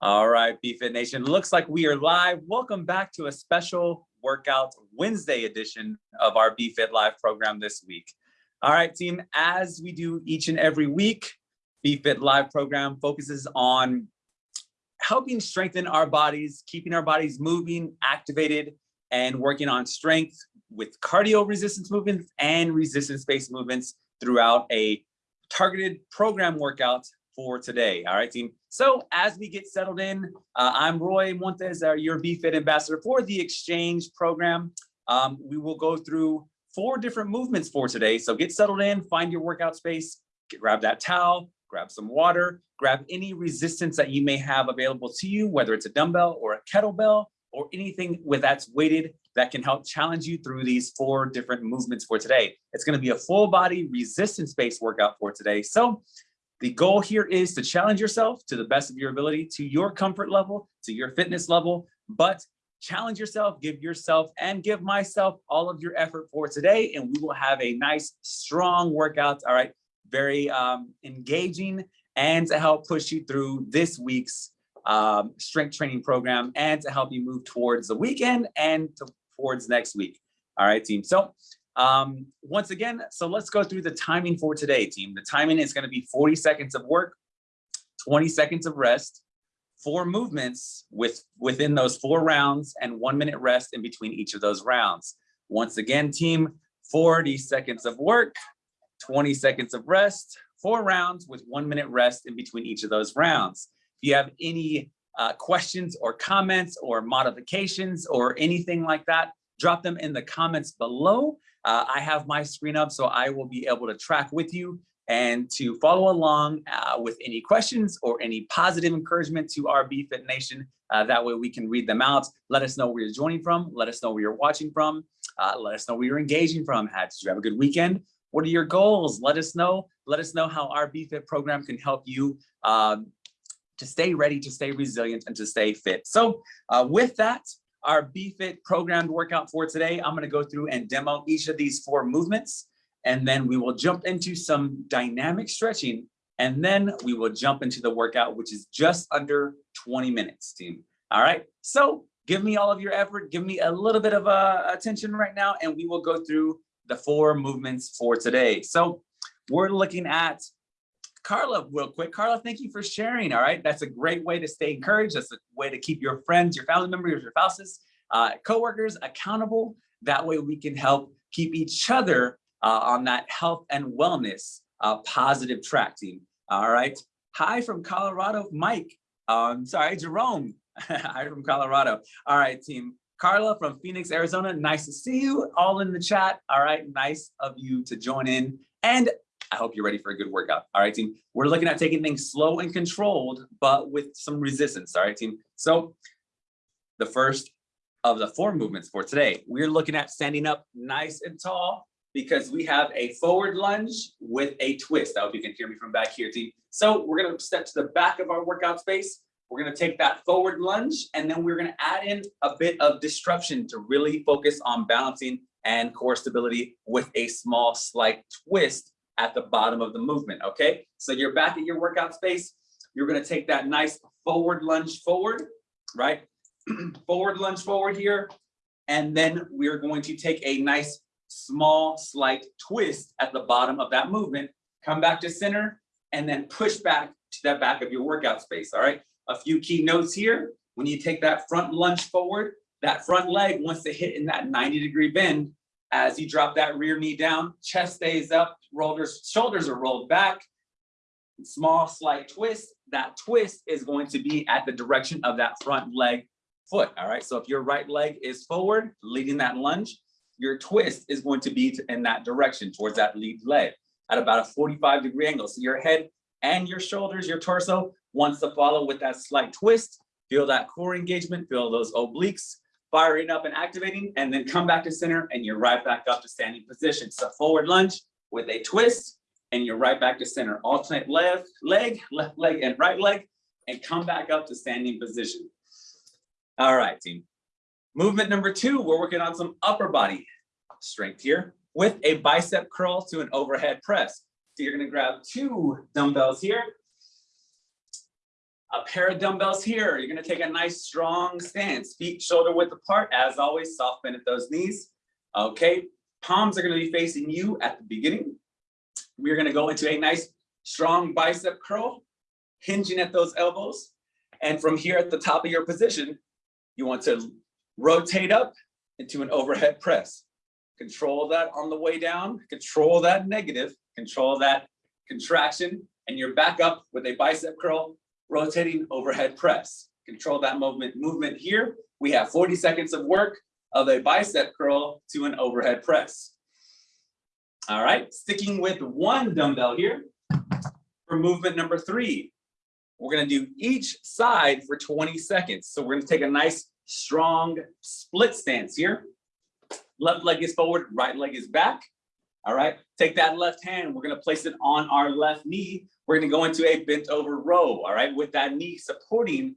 All right, BFit Nation, looks like we are live. Welcome back to a special workout Wednesday edition of our BFit Live program this week. All right, team, as we do each and every week, BFit Live program focuses on helping strengthen our bodies, keeping our bodies moving, activated, and working on strength with cardio resistance movements and resistance-based movements throughout a targeted program workout for today. All right, team. So as we get settled in, uh, I'm Roy Montes, uh, your BFit ambassador for the exchange program. Um, we will go through four different movements for today. So get settled in, find your workout space, grab that towel, grab some water, grab any resistance that you may have available to you, whether it's a dumbbell or a kettlebell or anything with that's weighted that can help challenge you through these four different movements for today. It's gonna be a full body resistance-based workout for today. So the goal here is to challenge yourself to the best of your ability, to your comfort level, to your fitness level, but challenge yourself, give yourself and give myself all of your effort for today. And we will have a nice, strong workout. All right. Very um, engaging and to help push you through this week's um, strength training program and to help you move towards the weekend and to, towards next week. All right, team. So um, once again, so let's go through the timing for today, team. The timing is going to be 40 seconds of work, 20 seconds of rest, four movements with within those four rounds and one minute rest in between each of those rounds. Once again, team, 40 seconds of work, 20 seconds of rest, four rounds with one minute rest in between each of those rounds. If you have any uh, questions or comments or modifications or anything like that, drop them in the comments below. Uh, I have my screen up, so I will be able to track with you and to follow along uh, with any questions or any positive encouragement to our BFit Nation. Uh, that way we can read them out. Let us know where you're joining from. Let us know where you're watching from. Uh, let us know where you're engaging from. Did you have a good weekend? What are your goals? Let us know. Let us know how our BFit program can help you um, to stay ready, to stay resilient, and to stay fit. So uh, with that, our BFit programmed workout for today. I'm going to go through and demo each of these four movements, and then we will jump into some dynamic stretching, and then we will jump into the workout, which is just under 20 minutes, team. All right, so give me all of your effort, give me a little bit of uh, attention right now, and we will go through the four movements for today. So we're looking at Carla real quick. Carla, thank you for sharing. All right. That's a great way to stay encouraged. That's a way to keep your friends, your family members, your spouses, uh, coworkers accountable. That way we can help keep each other uh, on that health and wellness uh, positive track team. All right. Hi from Colorado, Mike. Um, sorry, Jerome. Hi from Colorado. All right, team. Carla from Phoenix, Arizona. Nice to see you all in the chat. All right. Nice of you to join in. And I hope you're ready for a good workout. All right, team. We're looking at taking things slow and controlled, but with some resistance. All right, team. So the first of the four movements for today, we're looking at standing up nice and tall because we have a forward lunge with a twist. I hope you can hear me from back here, team. So we're going to step to the back of our workout space. We're going to take that forward lunge and then we're going to add in a bit of disruption to really focus on balancing and core stability with a small slight twist at the bottom of the movement, okay? So you're back at your workout space. You're gonna take that nice forward lunge forward, right? forward lunge forward here. And then we're going to take a nice small slight twist at the bottom of that movement, come back to center, and then push back to that back of your workout space, all right? A few key notes here. When you take that front lunge forward, that front leg wants to hit in that 90 degree bend as you drop that rear knee down, chest stays up, shoulders, shoulders are rolled back, small slight twist. That twist is going to be at the direction of that front leg foot, all right? So if your right leg is forward, leading that lunge, your twist is going to be in that direction towards that lead leg at about a 45 degree angle. So your head and your shoulders, your torso wants to follow with that slight twist. Feel that core engagement, feel those obliques, firing up and activating, and then come back to center and you're right back up to standing position. So forward lunge with a twist and you're right back to center. Alternate left leg, left leg and right leg, and come back up to standing position. All right, team. Movement number two, we're working on some upper body strength here with a bicep curl to an overhead press. So you're gonna grab two dumbbells here A pair of dumbbells here. You're gonna take a nice strong stance, feet shoulder width apart. As always, soft bend at those knees. Okay, palms are gonna be facing you at the beginning. We're gonna go into a nice strong bicep curl, hinging at those elbows. And from here at the top of your position, you want to rotate up into an overhead press. Control that on the way down, control that negative, control that contraction, and you're back up with a bicep curl, rotating overhead press. Control that movement, movement here. We have 40 seconds of work of a bicep curl to an overhead press. All right, sticking with one dumbbell here for movement number three. We're gonna do each side for 20 seconds. So we're gonna take a nice strong split stance here. Left leg is forward, right leg is back. All right, take that left hand, we're gonna place it on our left knee. We're gonna go into a bent over row, all right, with that knee supporting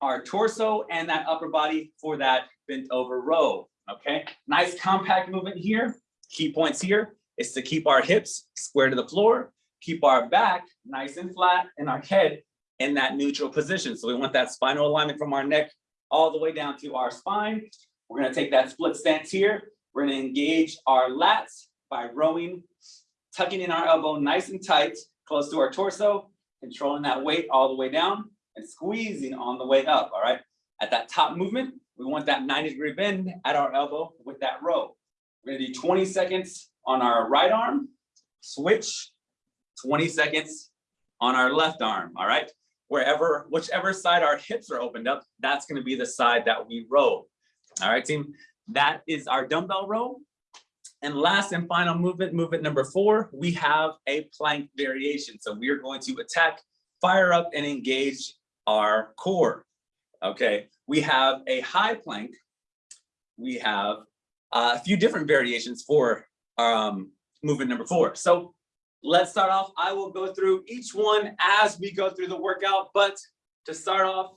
our torso and that upper body for that bent over row, okay? Nice compact movement here. Key points here is to keep our hips square to the floor, keep our back nice and flat and our head in that neutral position. So we want that spinal alignment from our neck all the way down to our spine. We're gonna take that split stance here. We're gonna engage our lats by rowing, tucking in our elbow nice and tight, close to our torso, controlling that weight all the way down and squeezing on the way up, all right? At that top movement, we want that 90 degree bend at our elbow with that row. We're gonna do 20 seconds on our right arm, switch, 20 seconds on our left arm, all right? Wherever, whichever side our hips are opened up, that's gonna be the side that we row. All right, team, that is our dumbbell row. And last and final movement, movement number four, we have a plank variation. So we are going to attack, fire up and engage our core. Okay, we have a high plank. We have a few different variations for um, movement number four. So let's start off. I will go through each one as we go through the workout, but to start off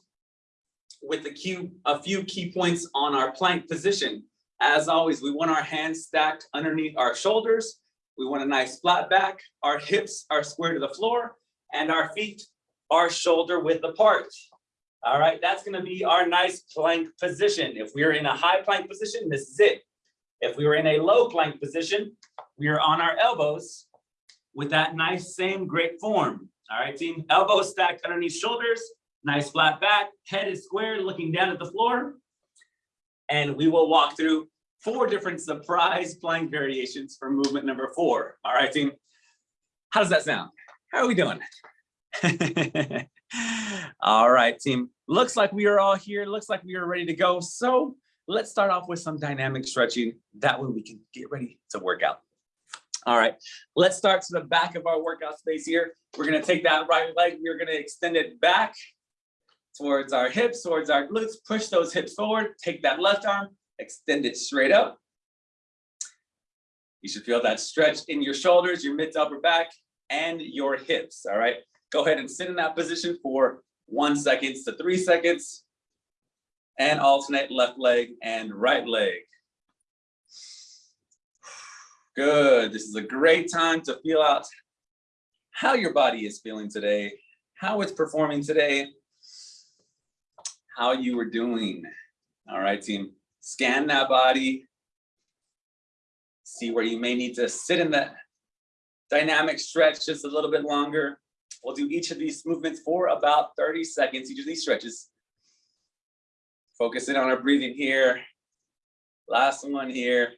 with a few, a few key points on our plank position. As always, we want our hands stacked underneath our shoulders. We want a nice flat back. Our hips are square to the floor and our feet are shoulder width apart. All right, that's gonna be our nice plank position. If we're in a high plank position, this is it. If we were in a low plank position, we are on our elbows with that nice same great form. All right, team, elbows stacked underneath shoulders, nice flat back, head is square, looking down at the floor. And we will walk through four different surprise plank variations for movement number four. All right, team, how does that sound? How are we doing? all right, team, looks like we are all here. Looks like we are ready to go. So let's start off with some dynamic stretching. That way we can get ready to work out. All right, let's start to the back of our workout space here. We're gonna take that right leg, we're gonna extend it back towards our hips, towards our glutes, push those hips forward, take that left arm, extend it straight up. You should feel that stretch in your shoulders, your mid to upper back, and your hips, all right? Go ahead and sit in that position for one seconds to three seconds, and alternate left leg and right leg. Good. This is a great time to feel out how your body is feeling today, how it's performing today, how you were doing. All right, team. Scan that body. See where you may need to sit in that dynamic stretch just a little bit longer. We'll do each of these movements for about 30 seconds, each of these stretches. Focus in on our breathing here. Last one here.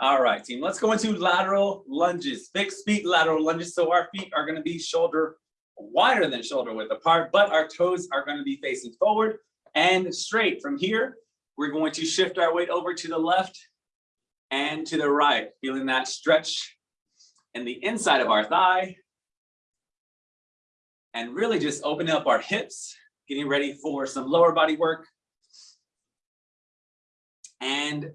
All right, team, let's go into lateral lunges, fixed feet lateral lunges. So our feet are gonna be shoulder wider than shoulder width apart, but our toes are gonna be facing forward and straight. From here, we're going to shift our weight over to the left and to the right, feeling that stretch in the inside of our thigh. And really just opening up our hips, getting ready for some lower body work. And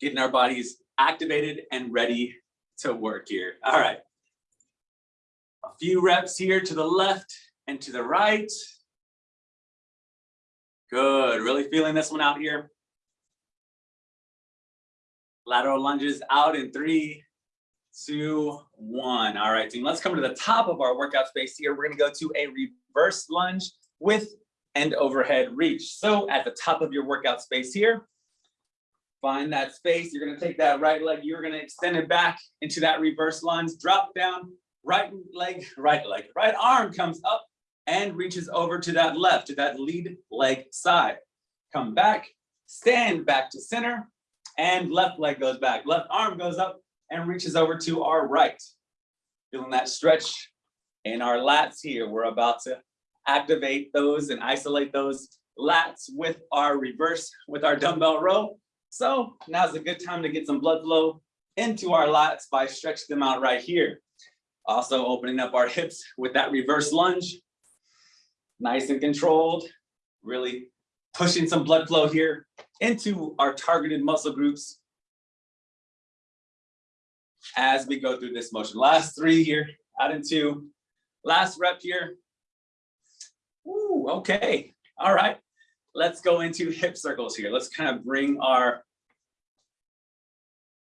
getting our bodies activated and ready to work here. All right. A few reps here to the left and to the right. Good, really feeling this one out here. Lateral lunges out in three, two, one. All right, team, let's come to the top of our workout space here. We're gonna go to a reverse lunge with and overhead reach. So at the top of your workout space here, find that space. You're gonna take that right leg, you're gonna extend it back into that reverse lunge, drop down, right leg, right leg, right arm comes up and reaches over to that left, to that lead leg side. Come back, stand back to center, and left leg goes back. Left arm goes up and reaches over to our right. Feeling that stretch in our lats here. We're about to activate those and isolate those lats with our reverse, with our dumbbell row. So now's a good time to get some blood flow into our lats by stretching them out right here. Also opening up our hips with that reverse lunge. Nice and controlled, really pushing some blood flow here into our targeted muscle groups as we go through this motion. Last three here, out in two. Last rep here. Ooh, okay. All right. Let's go into hip circles here. Let's kind of bring our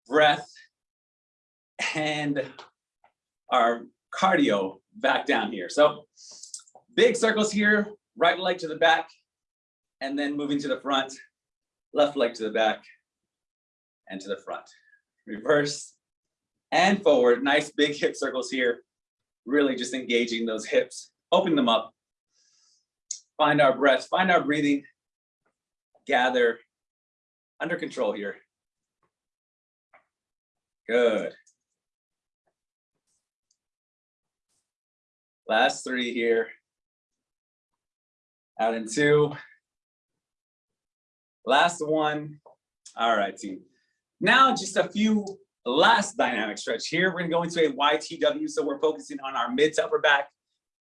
breath and our cardio back down here. So big circles here, right leg to the back, and then moving to the front, left leg to the back and to the front. Reverse and forward, nice big hip circles here. Really just engaging those hips, open them up. Find our breath, find our breathing, gather under control here. Good. Last three here. Out in two. Last one. All right, team. Now just a few last dynamic stretch here. We're gonna go into a YTW. So we're focusing on our mid to upper back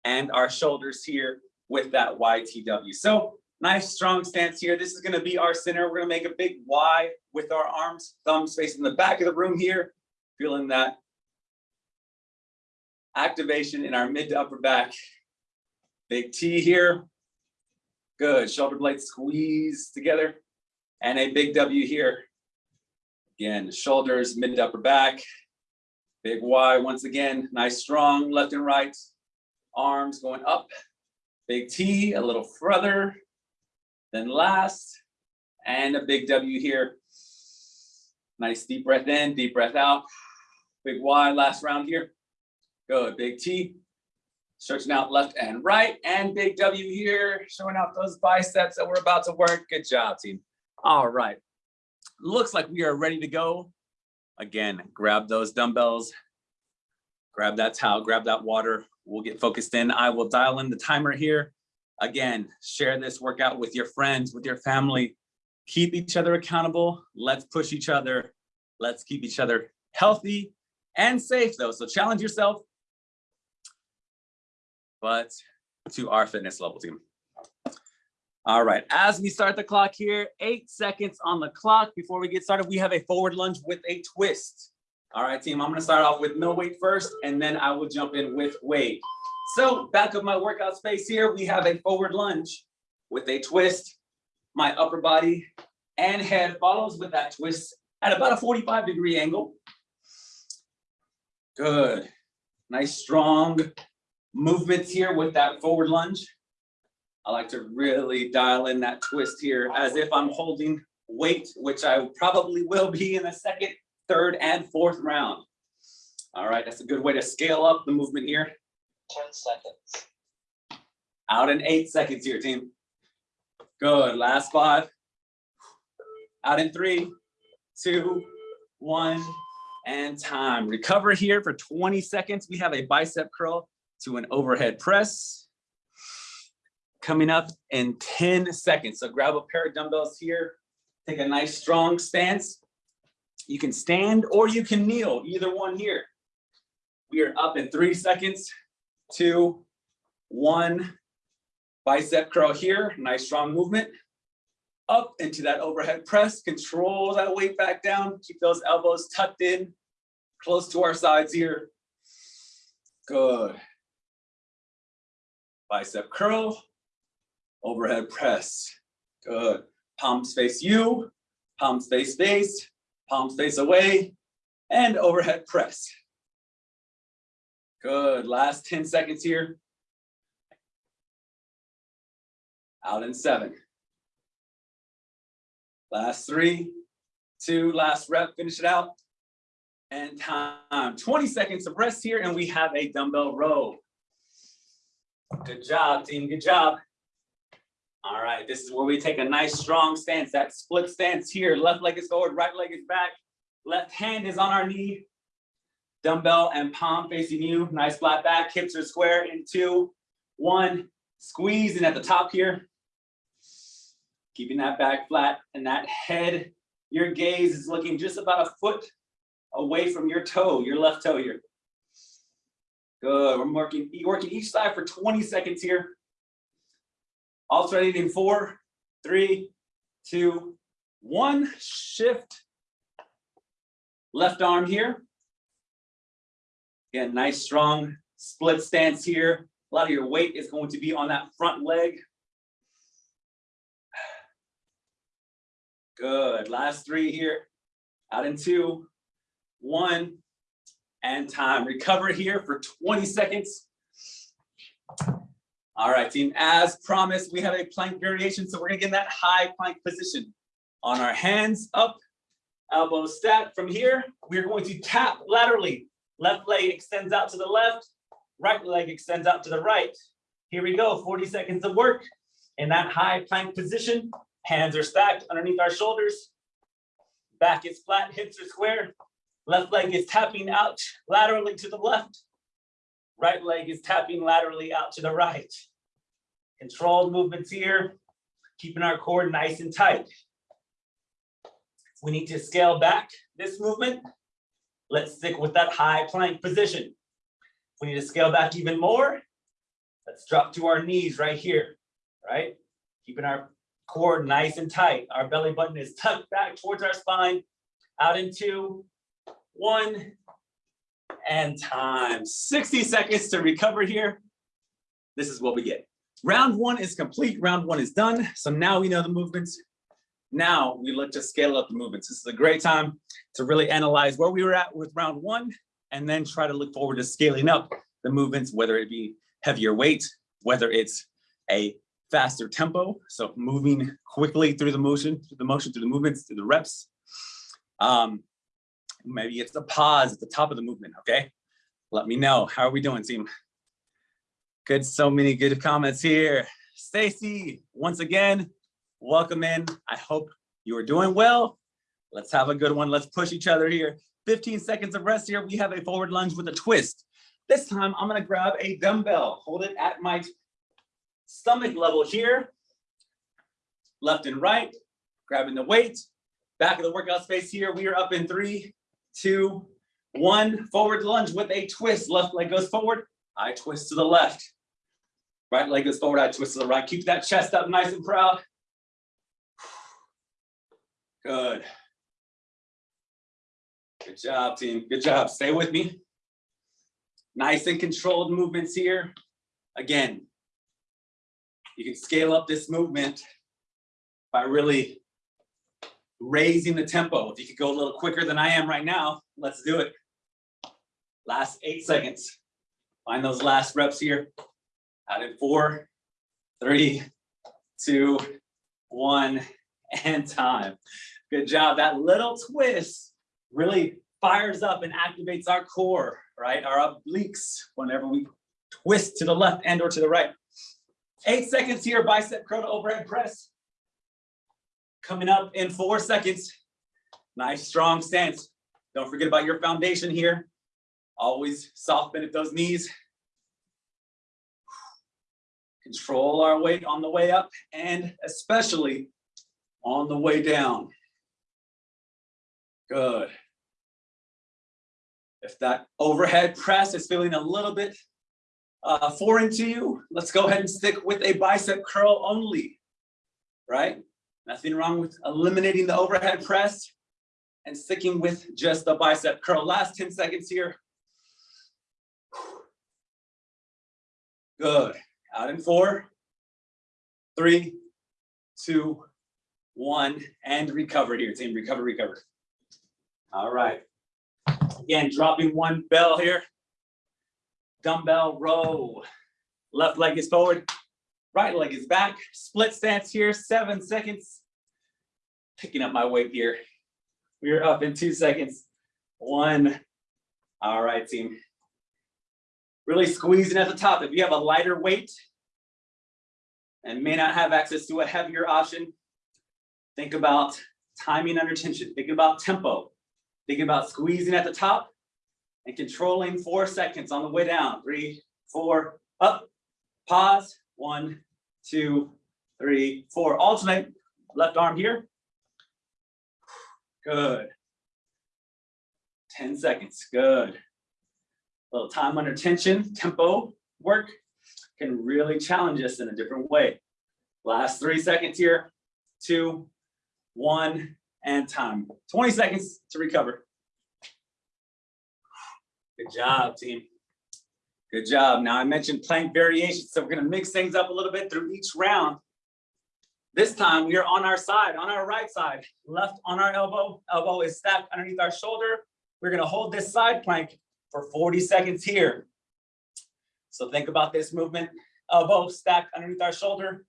and our shoulders here with that YTW. So nice strong stance here. This is gonna be our center. We're gonna make a big Y with our arms, thumbs facing the back of the room here. Feeling that activation in our mid to upper back. Big T here. Good, shoulder blades squeeze together and a big W here. Again, shoulders, mid to upper back, big Y once again, nice strong left and right, arms going up, big T, a little further, then last, and a big W here. Nice deep breath in, deep breath out, big Y, last round here. Good, big T, stretching out left and right, and big W here, showing out those biceps that we're about to work. Good job, team. All right. Looks like we are ready to go. Again, grab those dumbbells, grab that towel, grab that water. We'll get focused in. I will dial in the timer here. Again, share this workout with your friends, with your family. Keep each other accountable. Let's push each other. Let's keep each other healthy and safe though. So challenge yourself, but to our fitness level team. All right, as we start the clock here, eight seconds on the clock. Before we get started, we have a forward lunge with a twist. All right, team, I'm gonna start off with no weight first, and then I will jump in with weight. So back of my workout space here, we have a forward lunge with a twist. My upper body and head follows with that twist at about a 45 degree angle. Good, nice strong movements here with that forward lunge. I like to really dial in that twist here as if I'm holding weight, which I probably will be in the second, third, and fourth round. All right, that's a good way to scale up the movement here. 10 seconds. Out in eight seconds here, team. Good, last five. Out in three, two, one, and time. Recover here for 20 seconds. We have a bicep curl to an overhead press coming up in 10 seconds. So grab a pair of dumbbells here, take a nice strong stance. You can stand or you can kneel, either one here. We are up in three seconds, two, one. Bicep curl here, nice strong movement. Up into that overhead press, control that weight back down, keep those elbows tucked in, close to our sides here. Good. Bicep curl, overhead press. Good. Palms face you, palms face face, palms face away, and overhead press. Good, last ten seconds here. Out in seven. Last three, two, last rep, finish it out. And time, twenty seconds of rest here, and we have a dumbbell row. Good job, team, good job. All right, this is where we take a nice strong stance, that split stance here. Left leg is forward, right leg is back. Left hand is on our knee. Dumbbell and palm facing you. Nice flat back, hips are square in two, one. Squeezing at the top here. Keeping that back flat and that head, your gaze is looking just about a foot away from your toe, your left toe here. Good, we're working, each side for 20 seconds here. Alternating in four, three, two, one, shift. Left arm here. Again, nice strong split stance here. A lot of your weight is going to be on that front leg. Good, last three here. Out in two, one, and time. Recover here for 20 seconds. All right, team, as promised, we have a plank variation. So we're gonna get in that high plank position. On our hands up, elbows stacked. From here, we're going to tap laterally. Left leg extends out to the left, right leg extends out to the right. Here we go, 40 seconds of work. In that high plank position, hands are stacked underneath our shoulders. Back is flat, hips are square. Left leg is tapping out laterally to the left. Right leg is tapping laterally out to the right. Controlled movements here, keeping our core nice and tight. We need to scale back this movement. Let's stick with that high plank position. We need to scale back even more. Let's drop to our knees right here, right? Keeping our core nice and tight. Our belly button is tucked back towards our spine. Out in two, one, and time. 60 seconds to recover here. This is what we get. Round one is complete. Round one is done. So now we know the movements. Now we look to scale up the movements. This is a great time to really analyze where we were at with round one and then try to look forward to scaling up the movements, whether it be heavier weight, whether it's a faster tempo, so moving quickly through the motion, through the motion, through the movements, through the reps. Um, maybe it's a pause at the top of the movement, okay? Let me know, how are we doing, team? Good, so many good comments here. Stacy, once again, welcome in. I hope you are doing well. Let's have a good one. Let's push each other here. 15 seconds of rest here. We have a forward lunge with a twist. This time I'm gonna grab a dumbbell, hold it at my stomach level here. Left and right, grabbing the weight. Back of the workout space here. We are up in three, two, one. Forward lunge with a twist. Left leg goes forward. I twist to the left. Right leg goes forward. I twist to the right. Keep that chest up nice and proud. Good. Good job, team. Good job. Stay with me. Nice and controlled movements here. Again, you can scale up this movement by really raising the tempo. If you could go a little quicker than I am right now, let's do it. Last eight seconds. Find those last reps here. Out in four, three, two, one, and time. Good job. That little twist really fires up and activates our core, right? Our obliques whenever we twist to the left and or to the right. Eight seconds here, bicep curl to overhead press. Coming up in four seconds. Nice strong stance. Don't forget about your foundation here. Always soft bend at those knees. Control our weight on the way up and especially on the way down. Good. If that overhead press is feeling a little bit uh, foreign to you, let's go ahead and stick with a bicep curl only, right? Nothing wrong with eliminating the overhead press and sticking with just the bicep curl. Last 10 seconds here. Good. Out in four, three, two, one, and recover here, team. Recover, recover. All right. Again, dropping one bell here. dumbbell row. Left leg is forward, right leg is back. Split stance here, seven seconds. Picking up my weight here. We're up in two seconds. One. All right, team. Really squeezing at the top. If you have a lighter weight and may not have access to a heavier option, think about timing under tension. Think about tempo. Think about squeezing at the top and controlling four seconds on the way down. Three, four, up, pause, one, two, three, four. Alternate, left arm here. Good. 10 seconds, good. A Little time under tension, tempo work can really challenge us in a different way. Last three seconds here, two, one, and time. 20 seconds to recover. Good job, team. Good job. Now I mentioned plank variations, so we're gonna mix things up a little bit through each round. This time we are on our side, on our right side, left on our elbow. Elbow is stacked underneath our shoulder. We're gonna hold this side plank for 40 seconds here. So think about this movement, elbow stacked underneath our shoulder,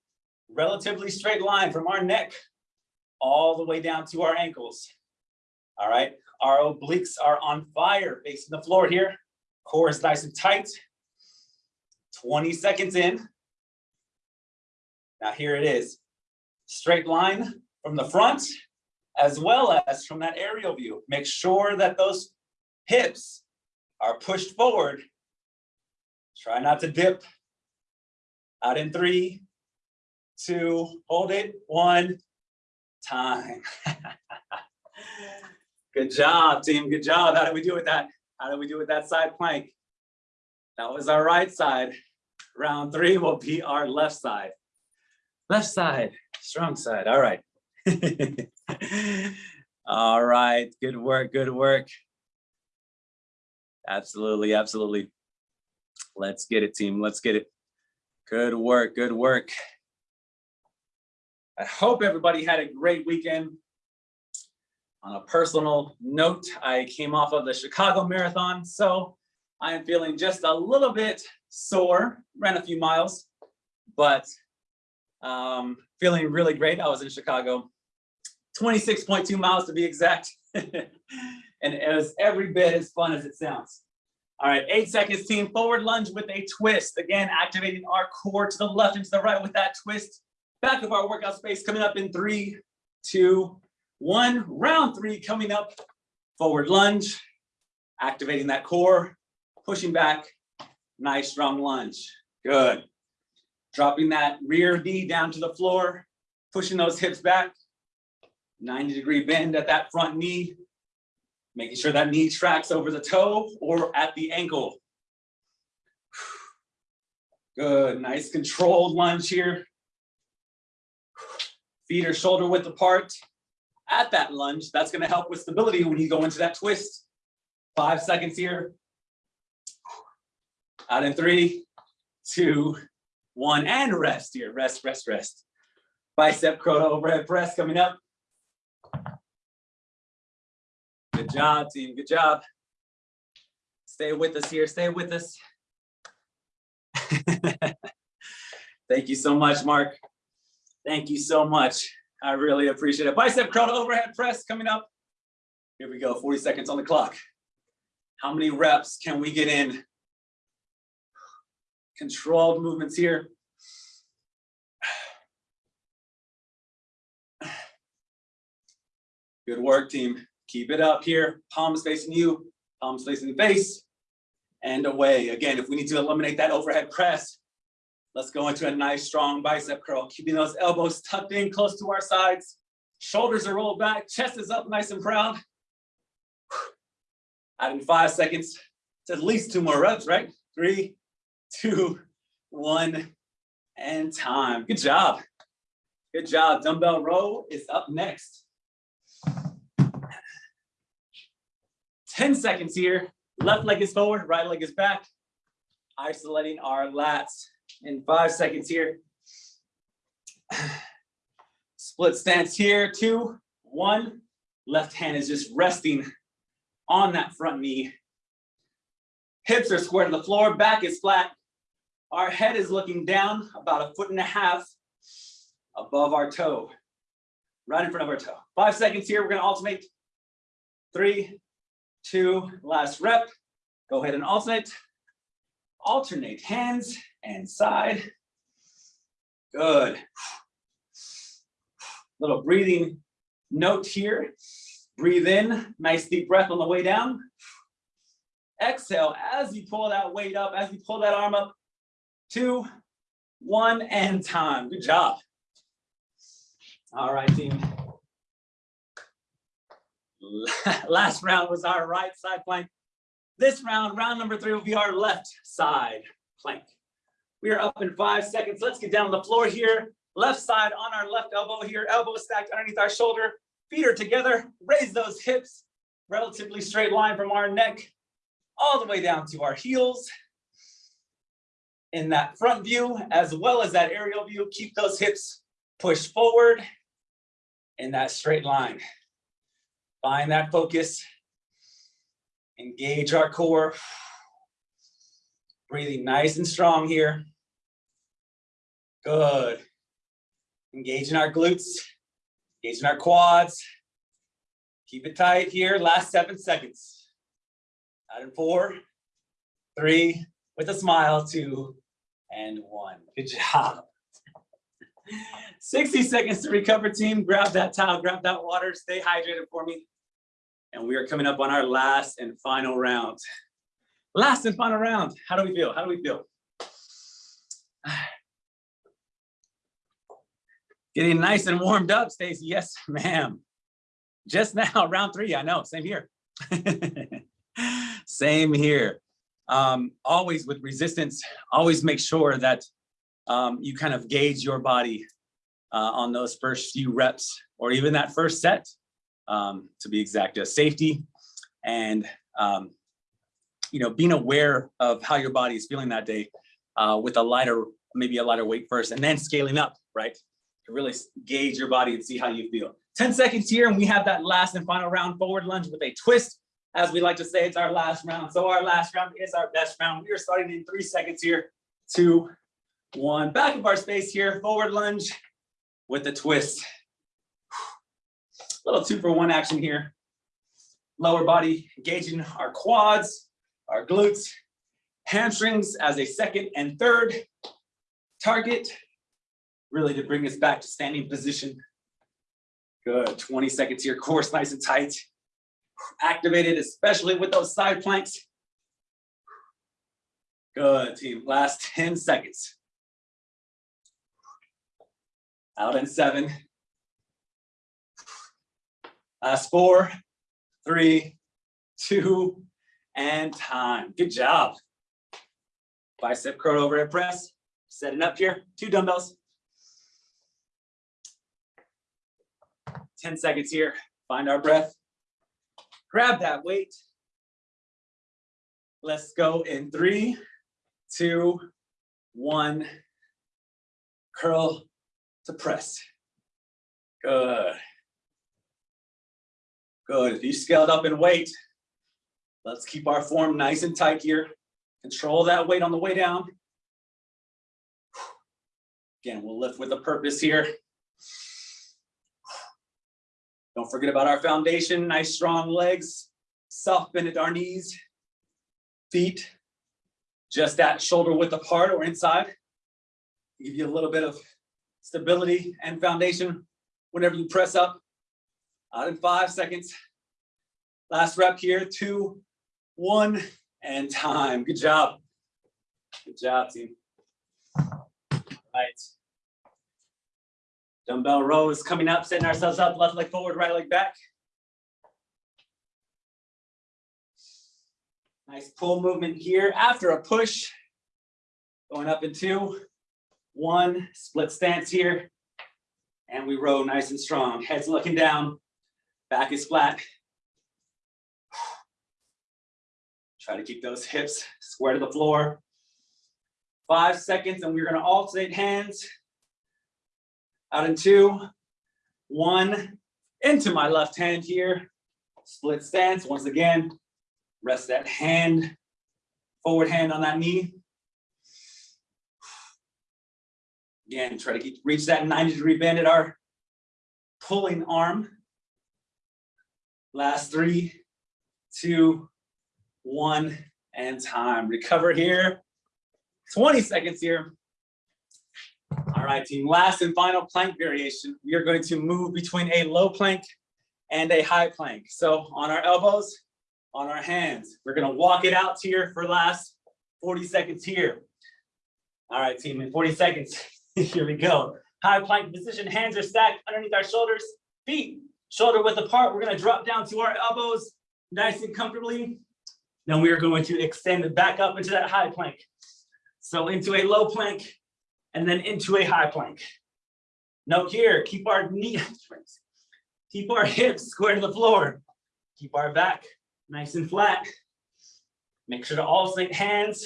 relatively straight line from our neck all the way down to our ankles. All right, our obliques are on fire facing the floor here. Core is nice and tight. 20 seconds in. Now here it is. Straight line from the front as well as from that aerial view. Make sure that those hips are pushed forward. Try not to dip. Out in three, two, hold it, one, time. Good job, team. Good job. How did we do with that? How did we do with that side plank? That was our right side. Round three will be our left side. Left side, strong side. All right. All right. Good work. Good work. Absolutely. Absolutely. Let's get it, team. Let's get it. Good work. Good work. I hope everybody had a great weekend. On a personal note, I came off of the Chicago Marathon, so I am feeling just a little bit sore, ran a few miles, but um, feeling really great. I was in Chicago, 26.2 miles to be exact. and it was every bit as fun as it sounds. All right, eight seconds team, forward lunge with a twist. Again, activating our core to the left and to the right with that twist. Back of our workout space coming up in three, two, one. Round three coming up. Forward lunge, activating that core, pushing back. Nice strong lunge. Good. Dropping that rear knee down to the floor, pushing those hips back. 90 degree bend at that front knee. Making sure that knee tracks over the toe or at the ankle. Good, nice controlled lunge here. Feet are shoulder width apart. At that lunge, that's gonna help with stability when you go into that twist. Five seconds here. Out in three, two, one, and rest here. Rest, rest, rest. Bicep curl overhead press coming up. Good job, team. Good job. Stay with us here. Stay with us. Thank you so much, Mark. Thank you so much. I really appreciate it. Bicep curl overhead press coming up. Here we go, 40 seconds on the clock. How many reps can we get in? Controlled movements here. Good work, team. Keep it up here. Palms facing you, palms facing the face, and away. Again, if we need to eliminate that overhead press, let's go into a nice strong bicep curl, keeping those elbows tucked in close to our sides. Shoulders are rolled back, chest is up nice and proud. Out in five seconds, it's at least two more reps, right? Three, two, one, and time. Good job. Good job. Dumbbell row is up next. 10 seconds here. Left leg is forward, right leg is back. Isolating our lats in five seconds here. Split stance here, two, one. Left hand is just resting on that front knee. Hips are square to the floor, back is flat. Our head is looking down about a foot and a half above our toe, right in front of our toe. Five seconds here, we're gonna alternate. Three, two, last rep. Go ahead and alternate. Alternate hands and side. Good. Little breathing note here. Breathe in, nice deep breath on the way down. Exhale as you pull that weight up, as you pull that arm up. Two, one, and time. Good job. All right, team. Last round was our right side plank. This round, round number three will be our left side plank. We are up in five seconds. Let's get down on the floor here. Left side on our left elbow here, elbow stacked underneath our shoulder. Feet are together. Raise those hips, relatively straight line from our neck all the way down to our heels. In that front view, as well as that aerial view, keep those hips pushed forward in that straight line. Find that focus. Engage our core. Breathing nice and strong here. Good. Engaging our glutes, engaging our quads. Keep it tight here, last seven seconds. Out in four, three, with a smile, two, and one. Good job. 60 seconds to recover, team. Grab that towel, grab that water, stay hydrated for me. And we are coming up on our last and final round. Last and final round. How do we feel? How do we feel? Getting nice and warmed up, Stacy. Yes, ma'am. Just now, round three. I know. Same here. Same here. Um, always with resistance, always make sure that um, you kind of gauge your body uh, on those first few reps or even that first set, um, to be exact, just safety and um, you know being aware of how your body is feeling that day uh, with a lighter, maybe a lighter weight first, and then scaling up, right? To really gauge your body and see how you feel. 10 seconds here, and we have that last and final round forward lunge with a twist. As we like to say, it's our last round. So our last round is our best round. We are starting in three seconds here. Two, one. Back of our space here, forward lunge with a twist. A Little two for one action here. Lower body engaging our quads, our glutes, hamstrings as a second and third target, really to bring us back to standing position. Good, 20 seconds here, course nice and tight. Activated, especially with those side planks. Good, team, last 10 seconds. Out in seven. Last four, three, two, and time. Good job. Bicep curl overhead press. Setting up here, two dumbbells. 10 seconds here, find our breath. Grab that weight. Let's go in three, two, one. Curl to press. Good. Good. If you scaled up in weight, let's keep our form nice and tight here. Control that weight on the way down. Again, we'll lift with a purpose here. Don't forget about our foundation, nice strong legs, soft bend at our knees, feet, just that shoulder width apart or inside. Give you a little bit of stability and foundation whenever you press up. Out in five seconds. Last rep here, two, one, and time. Good job. Good job, team. Right. Dumbbell rows coming up, setting ourselves up, left leg forward, right leg back. Nice pull movement here after a push. Going up in two, one, split stance here. And we row nice and strong. Head's looking down, back is flat. Try to keep those hips square to the floor. Five seconds, and we're gonna alternate hands. Out in two, one, into my left hand here. Split stance, once again, rest that hand Forward hand on that knee. Again, try to keep, reach that 90 degree bend at our pulling arm. Last three, two, one, and time. Recover here. 20 seconds here. All right, team, last and final plank variation. We are going to move between a low plank and a high plank. So on our elbows, on our hands, we're gonna walk it out here for last 40 seconds here. All right, team, in 40 seconds, here we go. High plank position, hands are stacked underneath our shoulders, feet shoulder width apart. We're gonna drop down to our elbows nice and comfortably. Then we are going to extend it back up into that high plank. So into a low plank and then into a high plank. Note here, keep our knee, keep our hips square to the floor. Keep our back nice and flat. Make sure to alternate hands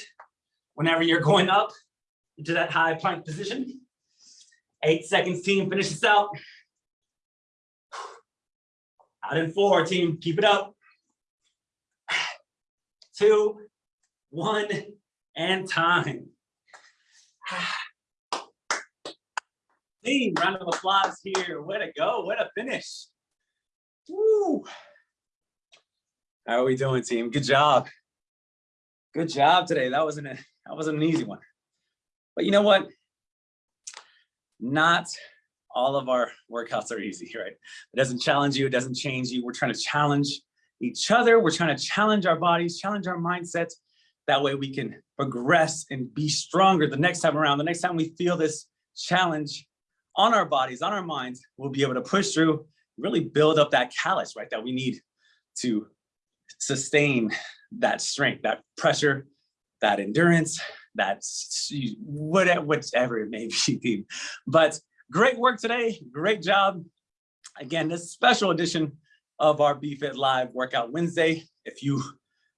whenever you're going up into that high plank position. Eight seconds, team, finish this out. Out in four, team, keep it up. Two, one, and time. Team, round of applause here. Way to go, way to finish. Woo. How are we doing, team? Good job. Good job today. That wasn't a that wasn't an easy one. But you know what? Not all of our workouts are easy, right? It doesn't challenge you, it doesn't change you. We're trying to challenge each other. We're trying to challenge our bodies, challenge our mindsets. That way we can progress and be stronger the next time around. The next time we feel this challenge on our bodies, on our minds, we'll be able to push through, really build up that callus, right? That we need to sustain that strength, that pressure, that endurance, that whatever, whatever it may be. But great work today. Great job. Again, this special edition of our BFit Live Workout Wednesday. If you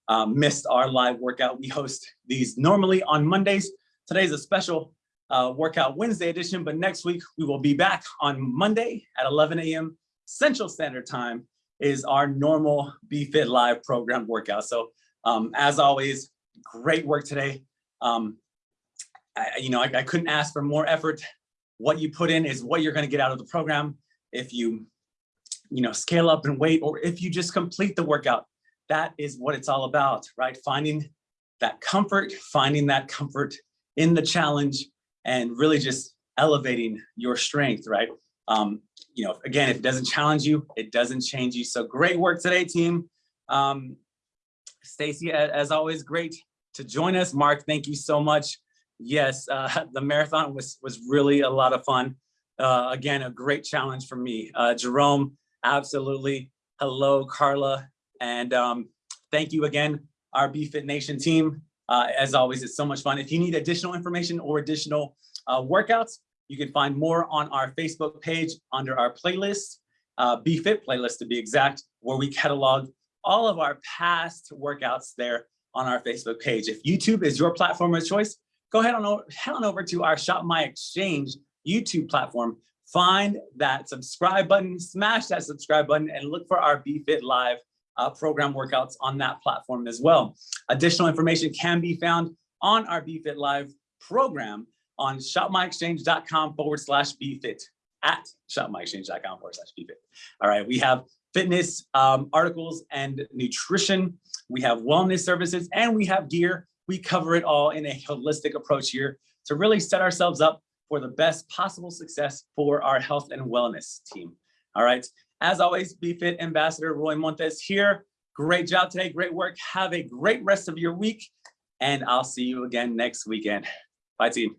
um, missed our live workout, we host these normally on Mondays. Today's a special uh, Workout Wednesday edition, but next week we will be back on Monday at 11 a.m. Central Standard Time is our normal BFit Live program workout. So um, as always, great work today. Um, I, you know, I, I couldn't ask for more effort. What you put in is what you're gonna get out of the program. If you, you know, scale up and wait, or if you just complete the workout, that is what it's all about, right? Finding that comfort, finding that comfort in the challenge and really just elevating your strength, right? Um, you know, again, if it doesn't challenge you, it doesn't change you. So great work today, team. Um, Stacy, as always, great to join us. Mark, thank you so much. Yes, uh, the marathon was, was really a lot of fun. Uh, again, a great challenge for me. Uh, Jerome, absolutely. Hello, Carla. And um, thank you again, our BFit Nation team. Uh, as always, it's so much fun. If you need additional information or additional uh, workouts, you can find more on our Facebook page under our playlist, uh, BFit playlist to be exact, where we catalog all of our past workouts there on our Facebook page. If YouTube is your platform of choice, go ahead on head on over to our Shop My Exchange YouTube platform. Find that subscribe button, smash that subscribe button, and look for our BFit Live uh, program workouts on that platform as well. Additional information can be found on our BFit Live program on shopmyexchange.com forward slash bfit at shopmyexchange.com forward slash bfit. All right, we have fitness um, articles and nutrition. We have wellness services and we have gear. We cover it all in a holistic approach here to really set ourselves up for the best possible success for our health and wellness team. All right, as always, BFit Ambassador Roy Montes here. Great job today, great work. Have a great rest of your week and I'll see you again next weekend. Bye team.